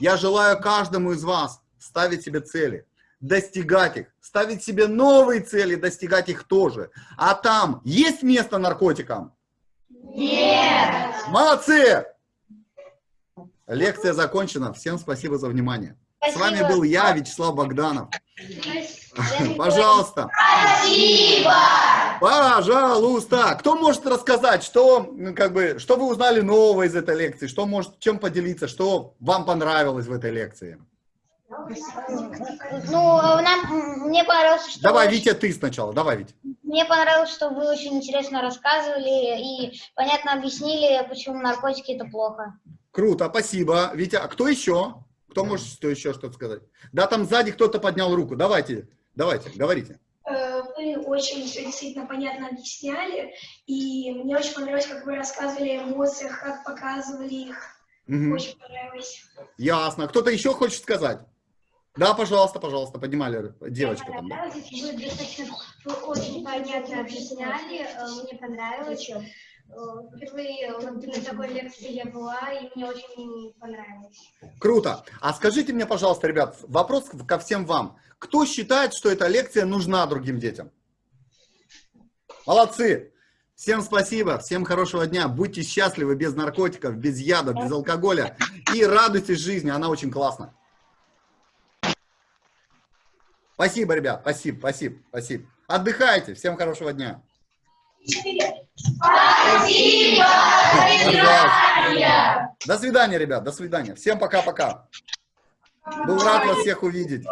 Я желаю каждому из вас ставить себе цели, достигать их, ставить себе новые цели, достигать их тоже. А там есть место наркотикам? Нет! Молодцы! Лекция закончена. Всем спасибо за внимание. С вами Спасибо. был я, Вячеслав Богданов. Пожалуйста. Спасибо! Пожалуйста. Кто может рассказать, что, как бы, что вы узнали нового из этой лекции? Что может, чем поделиться? Что вам понравилось в этой лекции? Ну, нам, мне понравилось, что... Давай, вы- Витя, ты сначала. Давай, Витя. Мне понравилось, что вы очень интересно рассказывали и понятно объяснили, почему наркотики это плохо. Круто, спасибо. Витя, а кто еще? Кто может что еще что-то сказать? Да, там сзади кто-то поднял руку. Давайте, давайте, говорите. Вы очень все действительно понятно объясняли, и мне очень понравилось, как вы рассказывали о эмоциях, как показывали их. Мгм. Очень понравилось. Ясно. Кто-то еще хочет сказать? Да, пожалуйста, пожалуйста, поднимали девочка там. да. Понравилось, вы достаточно вы очень понятно объясняли, э, мне понравилось. Впервые на такой лекции я была, и мне очень понравилось. Круто. А скажите мне, пожалуйста, ребят, вопрос ко всем вам. Кто считает, что эта лекция нужна другим детям? Молодцы. Всем спасибо, всем хорошего дня. Будьте счастливы без наркотиков, без яда, без алкоголя. И радуйтесь жизни, она очень классна. Спасибо, ребят, спасибо, спасибо, спасибо. Отдыхайте, всем хорошего дня. Спасибо! Пожалуйста. До свидания, ребят, до свидания. Всем пока-пока. Был рад вас всех увидеть.